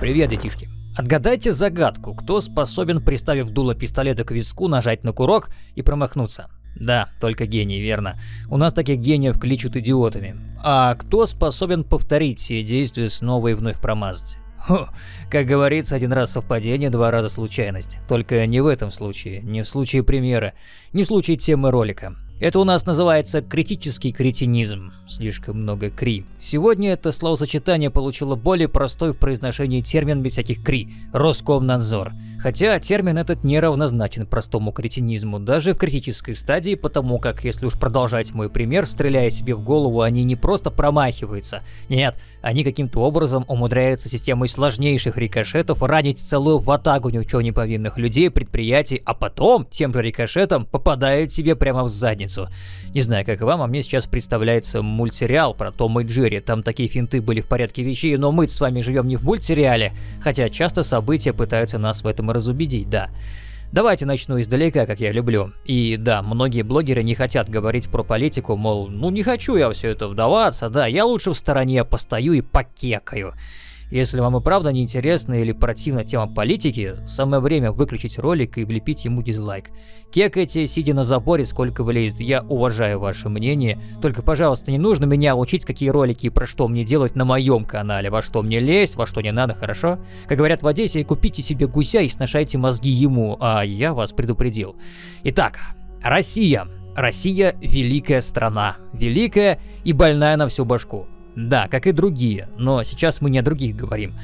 Привет, детишки. Отгадайте загадку, кто способен, приставив дуло пистолета к виску, нажать на курок и промахнуться. Да, только гений, верно. У нас таких гениев кличут идиотами. А кто способен повторить все действия снова и вновь промазать? Хо, как говорится, один раз совпадение, два раза случайность. Только не в этом случае, не в случае примера, не в случае темы ролика. Это у нас называется критический кретинизм. Слишком много кри. Сегодня это словосочетание получило более простой в произношении термин без всяких кри – Роскомнадзор. Хотя термин этот не равнозначен простому кретинизму, даже в критической стадии, потому как, если уж продолжать мой пример, стреляя себе в голову, они не просто промахиваются. Нет, они каким-то образом умудряются системой сложнейших рикошетов ранить целую ватагу ни в чем не повинных людей, предприятий, а потом тем же рикошетом попадают себе прямо в задницу. Не знаю, как вам, а мне сейчас представляется мультсериал про Тома и Джерри. Там такие финты были в порядке вещей, но мы с вами живем не в мультсериале, хотя часто события пытаются нас в этом разубедить, да. Давайте начну издалека, как я люблю. И да, многие блогеры не хотят говорить про политику, мол, ну не хочу я все это вдаваться, да, я лучше в стороне постою и покекаю. Если вам и правда не интересна или противна тема политики, самое время выключить ролик и влепить ему дизлайк. Кекайте, сидя на заборе, сколько влезет, я уважаю ваше мнение, только, пожалуйста, не нужно меня учить, какие ролики и про что мне делать на моем канале, во что мне лезть, во что не надо, хорошо? Как говорят в Одессе, купите себе гуся и сношайте мозги ему, а я вас предупредил. Итак, Россия. Россия – великая страна, великая и больная на всю башку. Да, как и другие, но сейчас мы не о других говорим.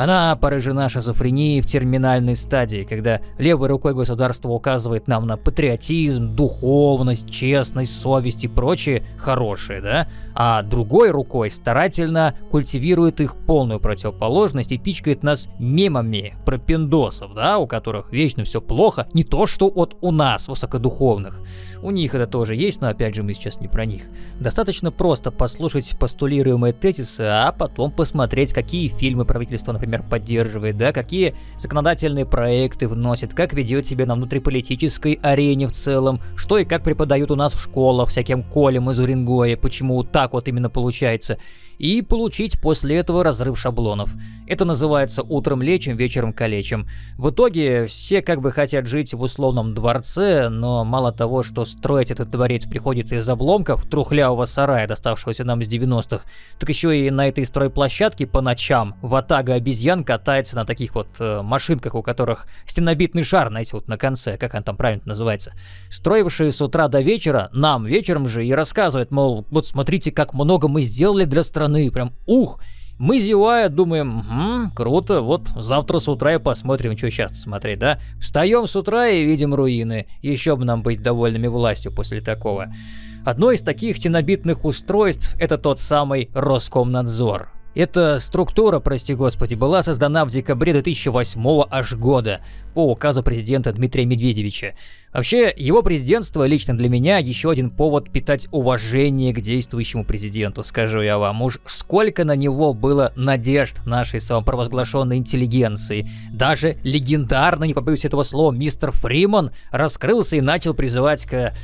Она поражена шизофренией в терминальной стадии, когда левой рукой государство указывает нам на патриотизм, духовность, честность, совесть и прочее хорошее, да? А другой рукой старательно культивирует их полную противоположность и пичкает нас мемами про пиндосов, да, у которых вечно все плохо, не то что от у нас, высокодуховных. У них это тоже есть, но опять же мы сейчас не про них. Достаточно просто послушать постулируемые тезисы, а потом посмотреть, какие фильмы правительство, например, например, поддерживает, да, какие законодательные проекты вносит, как ведет себя на внутриполитической арене в целом, что и как преподают у нас в школах всяким колем из Уренгоя, почему так вот именно получается и получить после этого разрыв шаблонов. Это называется утром лечим, вечером калечим. В итоге все как бы хотят жить в условном дворце, но мало того, что строить этот дворец приходится из обломков трухлявого сарая, доставшегося нам с 90-х, так еще и на этой стройплощадке по ночам ватага обезьян катается на таких вот э, машинках, у которых стенобитный шар, знаете, вот на конце, как он там правильно называется. Строившие с утра до вечера, нам вечером же и рассказывают, мол, вот смотрите, как много мы сделали для страны, страны, прям ух. Мы зевая думаем, угу, круто, вот завтра с утра и посмотрим, что сейчас смотреть, да? Встаем с утра и видим руины, еще бы нам быть довольными властью после такого. Одно из таких стенобитных устройств это тот самый Роскомнадзор. Эта структура, прости господи, была создана в декабре 2008 аж года по указу президента Дмитрия Медведевича. Вообще, его президентство лично для меня еще один повод питать уважение к действующему президенту, скажу я вам. Уж сколько на него было надежд нашей самопровозглашенной интеллигенции. Даже легендарный, не побоюсь этого слова, мистер Фриман раскрылся и начал призывать к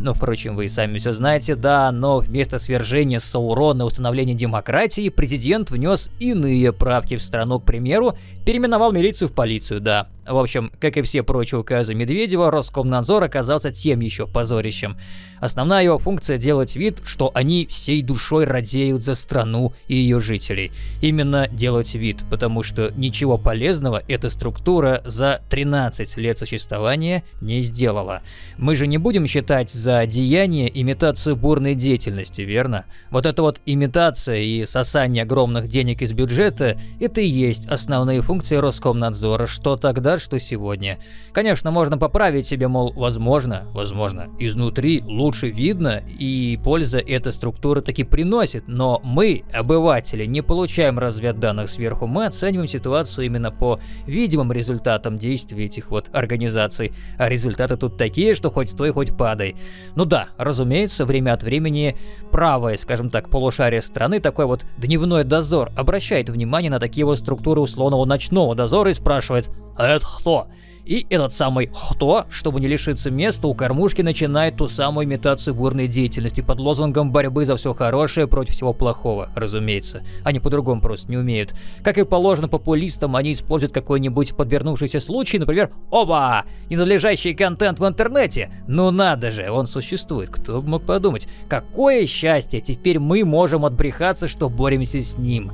ну, впрочем, вы и сами все знаете, да, но вместо свержения Саурона и установления демократии, президент внес иные правки в страну, к примеру, переименовал милицию в полицию, да. В общем, как и все прочие указы Медведева, Роскомнадзор оказался тем еще позорищем. Основная его функция делать вид, что они всей душой радеют за страну и ее жителей. Именно делать вид, потому что ничего полезного эта структура за 13 лет существования не сделала. Мы же не будем считать за деяние имитацию бурной деятельности, верно? Вот эта вот имитация и сосание огромных денег из бюджета – это и есть основные функции Роскомнадзора, что тогда что сегодня. Конечно, можно поправить себе, мол, возможно, возможно, изнутри лучше видно, и польза эта структура таки приносит, но мы, обыватели, не получаем разведданных сверху, мы оцениваем ситуацию именно по видимым результатам действий этих вот организаций, а результаты тут такие, что хоть стой, хоть падай. Ну да, разумеется, время от времени правое, скажем так, полушарие страны, такой вот дневной дозор, обращает внимание на такие вот структуры условного ночного дозора и спрашивает, это кто? И этот самый «кто», чтобы не лишиться места, у кормушки начинает ту самую имитацию бурной деятельности под лозунгом борьбы за все хорошее против всего плохого, разумеется. Они по-другому просто не умеют. Как и положено популистам, они используют какой-нибудь подвернувшийся случай, например, «Оба! Ненадлежащий контент в интернете! Ну надо же, он существует, кто бы мог подумать. Какое счастье, теперь мы можем отбрехаться, что боремся с ним!»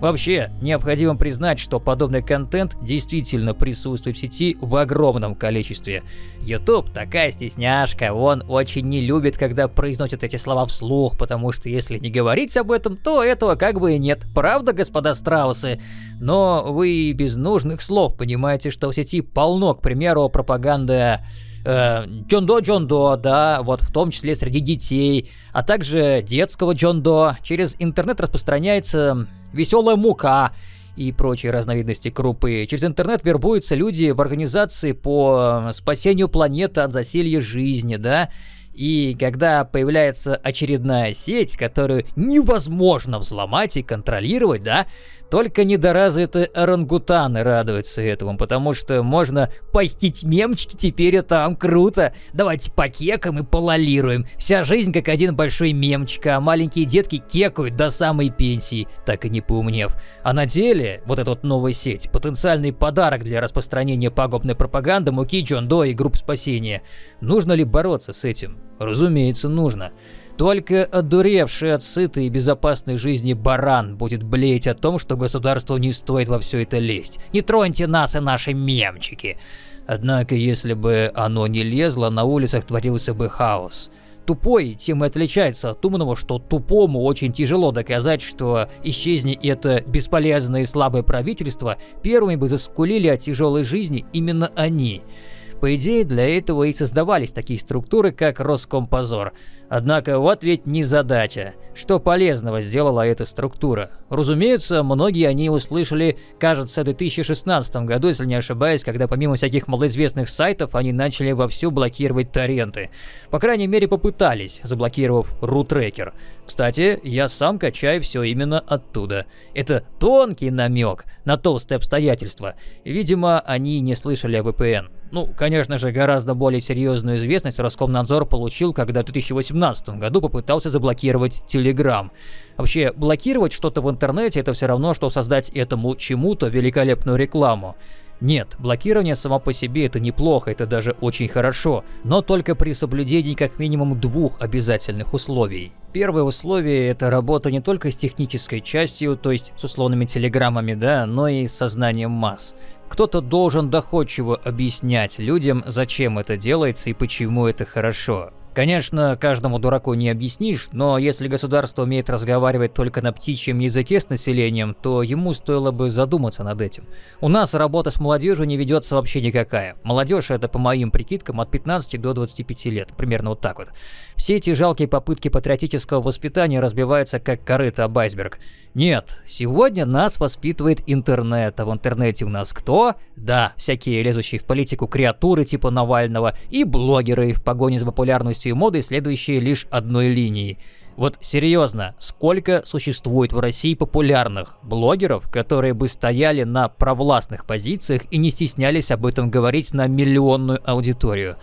Вообще, необходимо признать, что подобный контент действительно присутствует в сети в огромном количестве. YouTube такая стесняшка, он очень не любит, когда произносят эти слова вслух, потому что если не говорить об этом, то этого как бы и нет. Правда, господа страусы? Но вы без нужных слов понимаете, что в сети полно, к примеру, пропаганды э, Джондо Джондо, да, вот в том числе среди детей, а также детского Джондо. Через интернет распространяется веселая мука и прочие разновидности крупы. Через интернет вербуются люди в организации по э, спасению планеты от засилья жизни, да, и когда появляется очередная сеть, которую невозможно взломать и контролировать, да, только недоразвитые орангутаны радуются этому, потому что можно постить мемчики теперь и там, круто. Давайте покекаем и пололируем. Вся жизнь как один большой мемчик, а маленькие детки кекают до самой пенсии, так и не поумнев. А на деле, вот эта вот новая сеть, потенциальный подарок для распространения пагубной пропаганды Муки, Джон До и групп спасения. Нужно ли бороться с этим? Разумеется, нужно. Только одуревший от сытой и безопасной жизни баран будет блеять о том, что государству не стоит во все это лезть. Не троньте нас и наши мемчики. Однако, если бы оно не лезло, на улицах творился бы хаос. Тупой тем и отличается от умного, что тупому очень тяжело доказать, что исчезни это бесполезное и слабое правительство, первыми бы заскулили о тяжелой жизни именно они. По идее, для этого и создавались такие структуры, как Роскомпозор. Однако вот ведь не задача. Что полезного сделала эта структура? Разумеется, многие они услышали, кажется, в 2016 году, если не ошибаюсь, когда помимо всяких малоизвестных сайтов, они начали вовсю блокировать торренты. По крайней мере, попытались, заблокировав рутрекер. Кстати, я сам качаю все именно оттуда. Это тонкий намек на толстые обстоятельства. Видимо, они не слышали о VPN. Ну, конечно же, гораздо более серьезную известность Роскомнадзор получил, когда в 2018 году попытался заблокировать Telegram. Вообще, блокировать что-то в интернете это все равно, что создать этому чему-то великолепную рекламу. Нет, блокирование само по себе это неплохо, это даже очень хорошо, но только при соблюдении как минимум двух обязательных условий. Первое условие – это работа не только с технической частью, то есть с условными телеграммами, да, но и с сознанием масс. Кто-то должен доходчиво объяснять людям, зачем это делается и почему это хорошо. Конечно, каждому дураку не объяснишь, но если государство умеет разговаривать только на птичьем языке с населением, то ему стоило бы задуматься над этим. У нас работа с молодежью не ведется вообще никакая. Молодежь это, по моим прикидкам, от 15 до 25 лет, примерно вот так вот. Все эти жалкие попытки патриотического воспитания разбиваются как корыто об айсберг. Нет, сегодня нас воспитывает интернет, а в интернете у нас кто? Да, всякие лезущие в политику креатуры типа Навального и блогеры в погоне за популярностью популярностью и модой, следующие лишь одной линии. Вот серьезно, сколько существует в России популярных блогеров, которые бы стояли на провластных позициях и не стеснялись об этом говорить на миллионную аудиторию?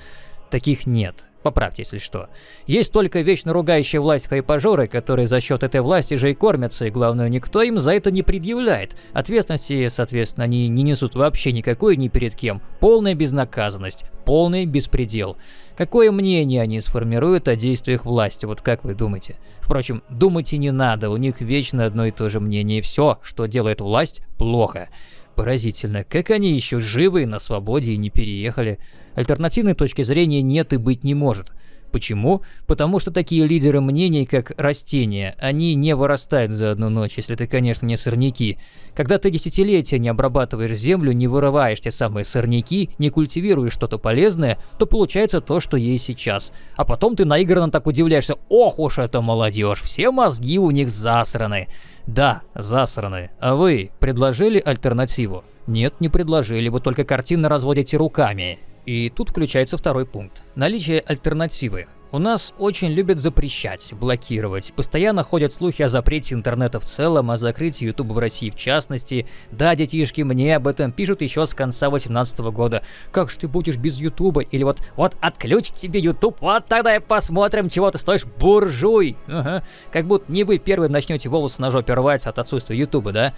Таких нет. Поправьте, если что. Есть только вечно ругающая власть хайпажоры, которые за счет этой власти же и кормятся, и главное, никто им за это не предъявляет. Ответственности, соответственно, они не несут вообще никакой ни перед кем. Полная безнаказанность, полный беспредел. Какое мнение они сформируют о действиях власти, вот как вы думаете? Впрочем, думать и не надо, у них вечно одно и то же мнение, все, что делает власть, плохо. Поразительно, как они еще живы на свободе и не переехали. Альтернативной точки зрения нет и быть не может. Почему? Потому что такие лидеры мнений, как растения, они не вырастают за одну ночь, если ты, конечно, не сорняки. Когда ты десятилетия не обрабатываешь землю, не вырываешь те самые сорняки, не культивируешь что-то полезное, то получается то, что есть сейчас. А потом ты наигранно так удивляешься, ох уж это молодежь, все мозги у них засраны. Да, засраны. А вы предложили альтернативу? Нет, не предложили, вы только картинно разводите руками. И тут включается второй пункт. Наличие альтернативы. У нас очень любят запрещать, блокировать. Постоянно ходят слухи о запрете интернета в целом, о закрытии YouTube в России в частности. Да, детишки, мне об этом пишут еще с конца 2018 года. Как же ты будешь без YouTube? Или вот, вот отключить тебе YouTube, вот тогда и посмотрим, чего ты стоишь, буржуй. Ага. Как будто не вы первые начнете волосы на жопе рвать от отсутствия YouTube, да?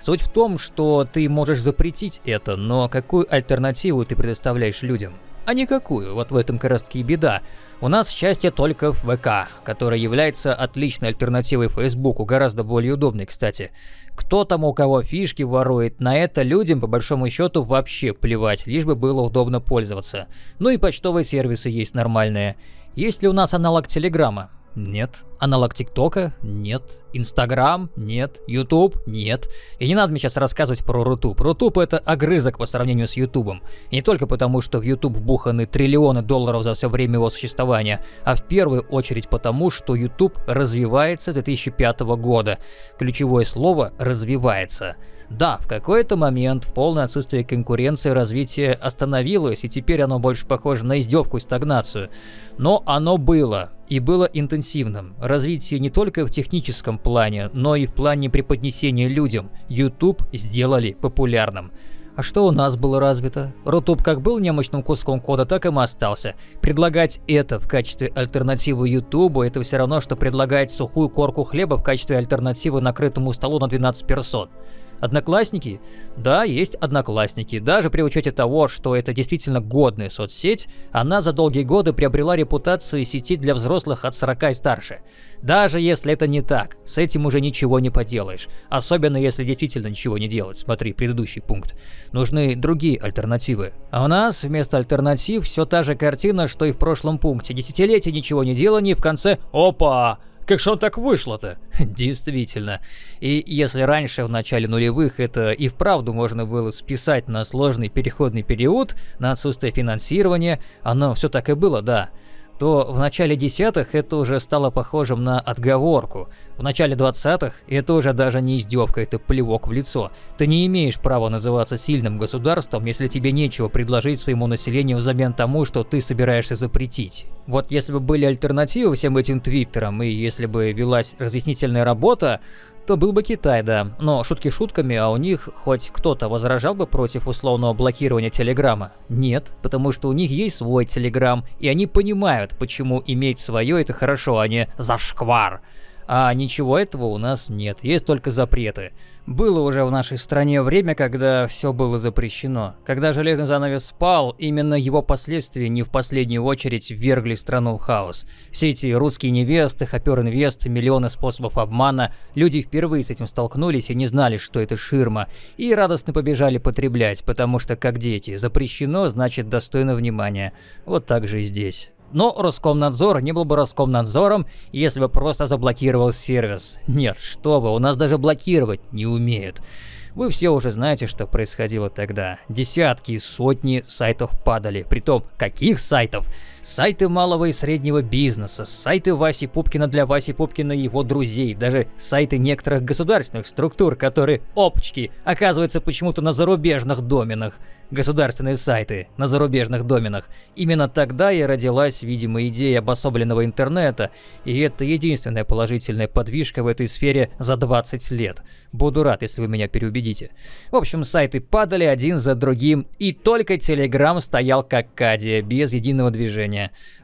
Суть в том, что ты можешь запретить это, но какую альтернативу ты предоставляешь людям? А никакую, вот в этом как и беда. У нас счастье только в ВК, который является отличной альтернативой Фейсбуку, гораздо более удобной, кстати. Кто там у кого фишки ворует, на это людям по большому счету вообще плевать, лишь бы было удобно пользоваться. Ну и почтовые сервисы есть нормальные. Есть ли у нас аналог Телеграма? Нет. Аналог ТикТока? Нет. Инстаграм? Нет. Ютуб? Нет. И не надо мне сейчас рассказывать про Рутуб. Рутуб это огрызок по сравнению с Ютубом. И не только потому, что в Ютуб вбуханы триллионы долларов за все время его существования, а в первую очередь потому, что Ютуб развивается с 2005 года. Ключевое слово «развивается». Да, в какой-то момент в полное отсутствие конкуренции развитие остановилось, и теперь оно больше похоже на издевку и стагнацию. Но оно было, и было интенсивным. Развитие не только в техническом плане, но и в плане преподнесения людям. YouTube сделали популярным. А что у нас было развито? Рутуб как был немощным куском кода, так им остался. Предлагать это в качестве альтернативы Ютубу, это все равно, что предлагать сухую корку хлеба в качестве альтернативы накрытому столу на 12 персон. Одноклассники? Да, есть одноклассники. Даже при учете того, что это действительно годная соцсеть, она за долгие годы приобрела репутацию сети для взрослых от 40 и старше. Даже если это не так, с этим уже ничего не поделаешь. Особенно если действительно ничего не делать. Смотри, предыдущий пункт. Нужны другие альтернативы. А у нас вместо альтернатив все та же картина, что и в прошлом пункте. Десятилетие ничего не делания, в конце «Опа!» Как же он так вышло-то? Действительно. И если раньше, в начале нулевых, это и вправду можно было списать на сложный переходный период, на отсутствие финансирования, оно все так и было, да то в начале десятых это уже стало похожим на отговорку. В начале двадцатых это уже даже не издевка, это плевок в лицо. Ты не имеешь права называться сильным государством, если тебе нечего предложить своему населению взамен тому, что ты собираешься запретить. Вот если бы были альтернативы всем этим твиттерам, и если бы велась разъяснительная работа, то был бы Китай, да. Но шутки шутками, а у них хоть кто-то возражал бы против условного блокирования Телеграма? Нет, потому что у них есть свой Телеграм, и они понимают, почему иметь свое это хорошо, а не зашквар. А ничего этого у нас нет, есть только запреты. Было уже в нашей стране время, когда все было запрещено. Когда железный занавес спал, именно его последствия не в последнюю очередь ввергли страну в хаос. Все эти русские невесты, хопер-инвесты, миллионы способов обмана, люди впервые с этим столкнулись и не знали, что это ширма, и радостно побежали потреблять, потому что, как дети, запрещено значит достойно внимания. Вот так же и здесь. Но Роскомнадзор не был бы Роскомнадзором, если бы просто заблокировал сервис. Нет, что вы, у нас даже блокировать не умеют. Вы все уже знаете, что происходило тогда. Десятки и сотни сайтов падали. Притом, каких сайтов? Сайты малого и среднего бизнеса, сайты Васи Пупкина для Васи Пупкина и его друзей, даже сайты некоторых государственных структур, которые, опачки, оказываются почему-то на зарубежных доменах государственные сайты на зарубежных доменах. Именно тогда и родилась, видимо, идея обособленного интернета, и это единственная положительная подвижка в этой сфере за 20 лет. Буду рад, если вы меня переубедите. В общем, сайты падали один за другим, и только Telegram стоял как кадия, без единого движения.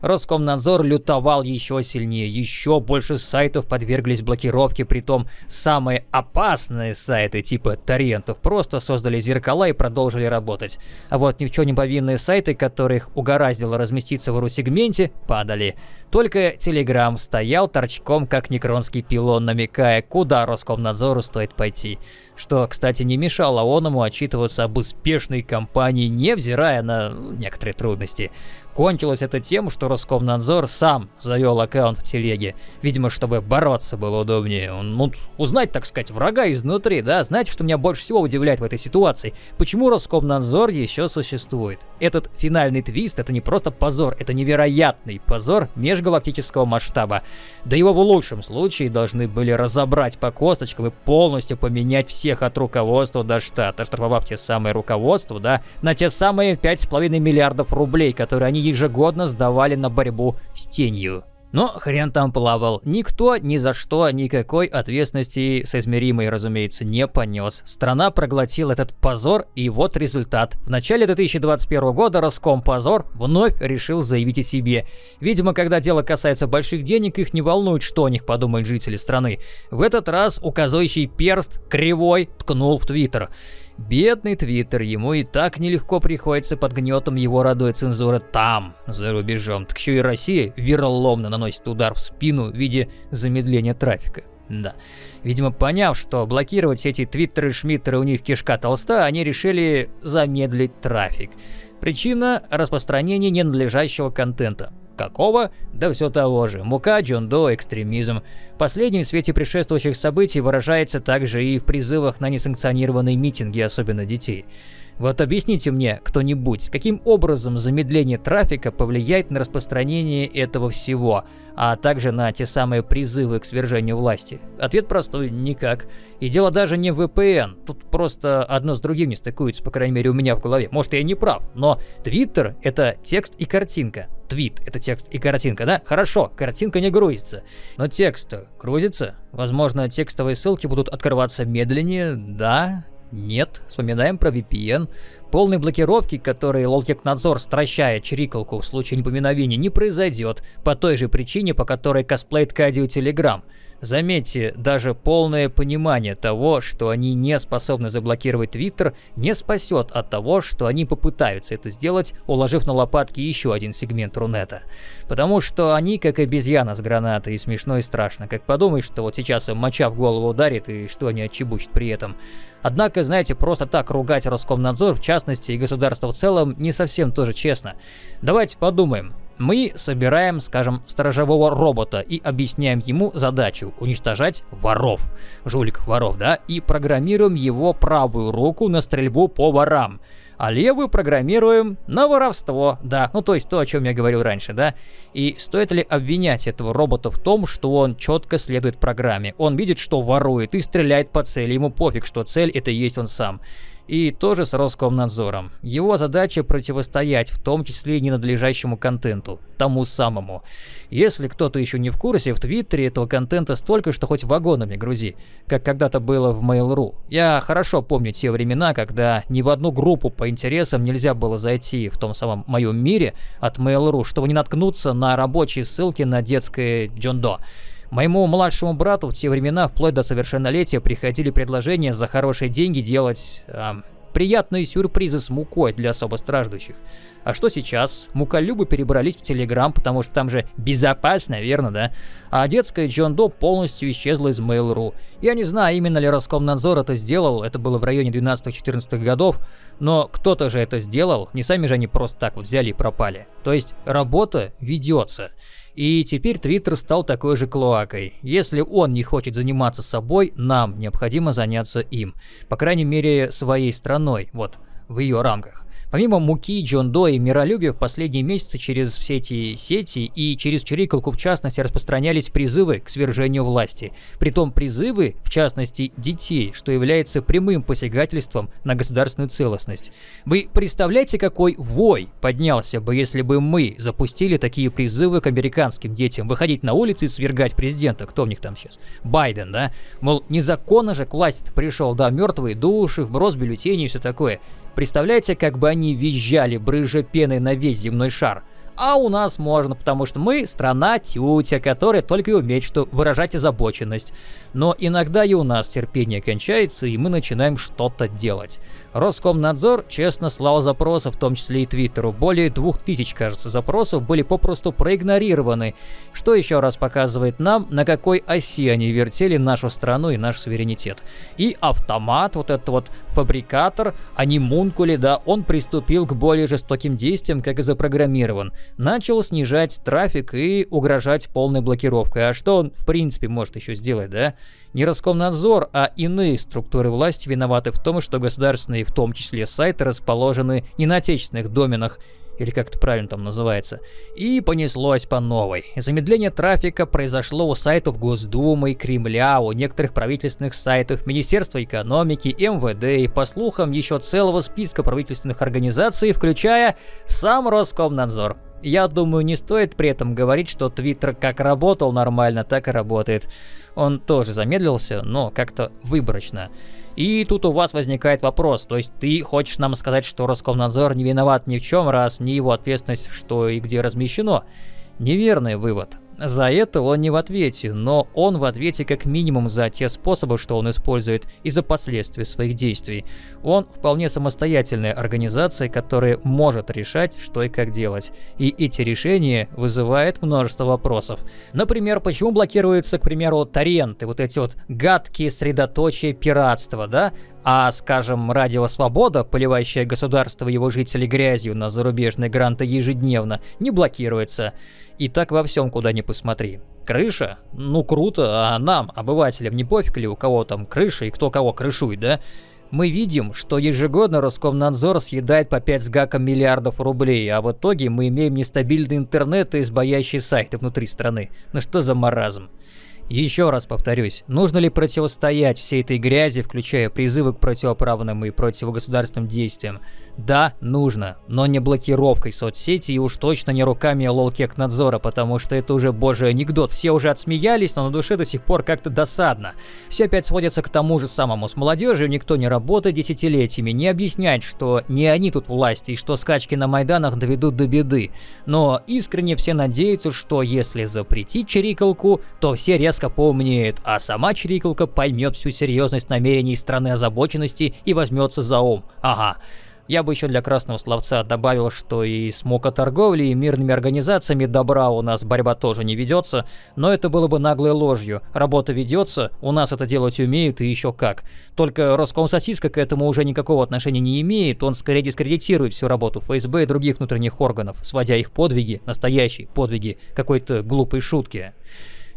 Роскомнадзор лютовал еще сильнее, еще больше сайтов подверглись блокировке, притом самые опасные сайты типа торрентов просто создали зеркала и продолжили работать. А вот ни в чем не повинные сайты, которых угораздило разместиться в ру-сегменте, падали. Только Telegram стоял торчком, как некронский пилон, намекая, куда Роскомнадзору стоит пойти. Что, кстати, не мешало оному отчитываться об успешной кампании, невзирая на некоторые трудности. Кончилось это тем, что Роскомнадзор сам завел аккаунт в телеге. Видимо, чтобы бороться было удобнее. Ну, узнать, так сказать, врага изнутри, да? Знаете, что меня больше всего удивляет в этой ситуации? Почему Роскомнадзор еще существует? Этот финальный твист — это не просто позор, это невероятный позор межгалактического масштаба. Да его в лучшем случае должны были разобрать по косточкам и полностью поменять всех от руководства до штата, штрафовав те самые руководства, да, на те самые 5,5 миллиардов рублей, которые они ежегодно сдавали на борьбу с тенью. Но хрен там плавал. Никто ни за что никакой ответственности соизмеримой, разумеется, не понес. Страна проглотила этот позор, и вот результат. В начале 2021 года Роскомпозор вновь решил заявить о себе. Видимо, когда дело касается больших денег, их не волнует, что о них подумают жители страны. В этот раз указывающий перст кривой ткнул в Твиттер. Бедный Твиттер, ему и так нелегко приходится под гнетом его родной цензуры там, за рубежом. Так еще и Россия вероломно наносит удар в спину в виде замедления трафика. Да. Видимо, поняв, что блокировать эти твиттеры, шмиттеры у них кишка толста, они решили замедлить трафик. Причина – распространение ненадлежащего контента. Какого? Да все того же. Мука, джондо, экстремизм. Последний в свете предшествующих событий выражается также и в призывах на несанкционированные митинги, особенно детей. Вот объясните мне, кто-нибудь, каким образом замедление трафика повлияет на распространение этого всего, а также на те самые призывы к свержению власти? Ответ простой – никак. И дело даже не в VPN, тут просто одно с другим не стыкуется, по крайней мере у меня в голове. Может я не прав, но Twitter – это текст и картинка. Твит – это текст и картинка, да? Хорошо, картинка не грузится. Но текст грузится? Возможно, текстовые ссылки будут открываться медленнее, да? Нет, вспоминаем про VPN. Полной блокировки, которой Лолкик-надзор стращает чирикалку в случае непоминовения, не произойдет, по той же причине, по которой косплеит Кадио Telegram. Заметьте, даже полное понимание того, что они не способны заблокировать Твиттер, не спасет от того, что они попытаются это сделать, уложив на лопатки еще один сегмент Рунета. Потому что они как обезьяна с гранатой, и смешно и страшно. Как подумаешь, что вот сейчас им моча в голову ударит, и что они отчебучат при этом. Однако, знаете, просто так ругать Роскомнадзор, в частности, и государство в целом, не совсем тоже честно. Давайте подумаем. Мы собираем, скажем, сторожевого робота и объясняем ему задачу уничтожать воров, жуликов воров, да, и программируем его правую руку на стрельбу по ворам, а левую программируем на воровство, да, ну то есть то, о чем я говорил раньше, да. И стоит ли обвинять этого робота в том, что он четко следует программе? Он видит, что ворует и стреляет по цели, ему пофиг, что цель это есть он сам. И тоже с Роскомнадзором. Его задача противостоять, в том числе и ненадлежащему контенту, тому самому. Если кто-то еще не в курсе, в Твиттере этого контента столько, что хоть вагонами грузи, как когда-то было в Mail.ru. Я хорошо помню те времена, когда ни в одну группу по интересам нельзя было зайти в том самом моем мире от Mail.ru, чтобы не наткнуться на рабочие ссылки на детское Джондо. Моему младшему брату в те времена, вплоть до совершеннолетия, приходили предложения за хорошие деньги делать э, приятные сюрпризы с мукой для особо страждущих. А что сейчас? Муколюбы перебрались в Телеграм, потому что там же безопасно, верно, да? А детская Джон До полностью исчезла из Mail.ru. Я не знаю, именно ли Роскомнадзор это сделал, это было в районе 12-14 годов, но кто-то же это сделал, не сами же они просто так вот взяли и пропали. То есть работа ведется. И теперь Твиттер стал такой же клоакой. Если он не хочет заниматься собой, нам необходимо заняться им. По крайней мере, своей страной, вот, в ее рамках. Помимо муки, Джон До и миролюбия в последние месяцы через все эти сети и через Чирикалку в частности распространялись призывы к свержению власти. Притом призывы, в частности, детей, что является прямым посягательством на государственную целостность. Вы представляете, какой вой поднялся бы, если бы мы запустили такие призывы к американским детям выходить на улицы и свергать президента? Кто у них там сейчас? Байден, да? Мол, незаконно же к власти пришел, да, мертвые души, вброс бюллетеней и все такое. Представляете, как бы они визжали, брыжа пеной на весь земной шар? А у нас можно, потому что мы страна тютя, которая только и умеет что выражать озабоченность. Но иногда и у нас терпение кончается, и мы начинаем что-то делать. Роскомнадзор честно слал запросы, в том числе и Твиттеру. Более двух тысяч, кажется, запросов были попросту проигнорированы, что еще раз показывает нам, на какой оси они вертели нашу страну и наш суверенитет. И автомат, вот этот вот фабрикатор, а не мункули, да, он приступил к более жестоким действиям, как и запрограммирован. Начал снижать трафик и угрожать полной блокировкой. А что он, в принципе, может еще сделать, да? Не Роскомнадзор, а иные структуры власти виноваты в том, что государственные, в том числе сайты, расположены не на отечественных доменах, или как это правильно там называется, и понеслось по новой. Замедление трафика произошло у сайтов Госдумы, Кремля, у некоторых правительственных сайтов, Министерства экономики, МВД и, по слухам, еще целого списка правительственных организаций, включая сам Роскомнадзор. Я думаю, не стоит при этом говорить, что Твиттер как работал нормально, так и работает. Он тоже замедлился, но как-то выборочно. И тут у вас возникает вопрос, то есть ты хочешь нам сказать, что Роскомнадзор не виноват ни в чем, раз не его ответственность, что и где размещено? Неверный вывод. За это он не в ответе, но он в ответе как минимум за те способы, что он использует, и за последствия своих действий. Он вполне самостоятельная организация, которая может решать, что и как делать. И эти решения вызывают множество вопросов. Например, почему блокируются, к примеру, торренты, вот эти вот гадкие средоточия пиратства, да? А, скажем, Радио Свобода, поливающая государство и его жителей грязью на зарубежные гранты ежедневно, не блокируется. И так во всем, куда ни посмотри. Крыша? Ну круто, а нам, обывателям, не пофиг ли у кого там крыша и кто кого крышует, да? Мы видим, что ежегодно Роскомнадзор съедает по 5 с гаком миллиардов рублей, а в итоге мы имеем нестабильный интернет и избоящие сайты внутри страны. Ну что за маразм? Еще раз повторюсь, нужно ли противостоять всей этой грязи, включая призывы к противоправным и противогосударственным действиям? Да, нужно, но не блокировкой соцсети и уж точно не руками лолкек-надзора, потому что это уже божий анекдот. Все уже отсмеялись, но на душе до сих пор как-то досадно. Все опять сводится к тому же самому. С молодежью никто не работает десятилетиями, не объясняет, что не они тут власти и что скачки на Майданах доведут до беды. Но искренне все надеются, что если запретить чирикалку, то все резко поумнеют, а сама чирикалка поймет всю серьезность намерений страны озабоченности и возьмется за ум. Ага. Я бы еще для красного словца добавил, что и с мокоторговлей, и мирными организациями добра у нас борьба тоже не ведется, но это было бы наглой ложью. Работа ведется, у нас это делать умеют и еще как. Только Роскомсосиска к этому уже никакого отношения не имеет, он скорее дискредитирует всю работу ФСБ и других внутренних органов, сводя их подвиги, настоящие подвиги, какой-то глупой шутки.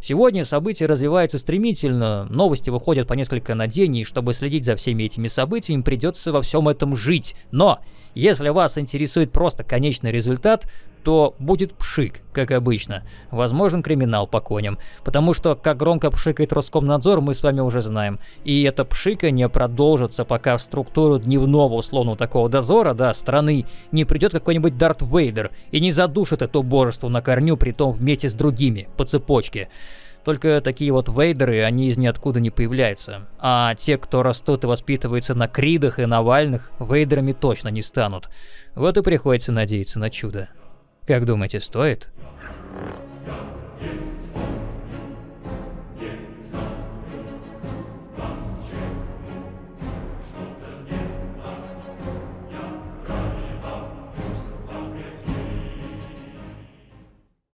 Сегодня события развиваются стремительно, новости выходят по несколько на день, и чтобы следить за всеми этими событиями, придется во всем этом жить. Но, если вас интересует просто конечный результат, то будет пшик, как обычно. Возможен криминал по коням. Потому что, как громко пшикает Роскомнадзор, мы с вами уже знаем. И это пшикание продолжится, пока в структуру дневного условного такого дозора, да, страны, не придет какой-нибудь Дарт Вейдер и не задушит это божество на корню, притом вместе с другими, по цепочке. Только такие вот вейдеры, они из ниоткуда не появляются. А те, кто растут и воспитывается на Кридах и Навальных, вейдерами точно не станут. Вот и приходится надеяться на чудо. Как думаете, стоит?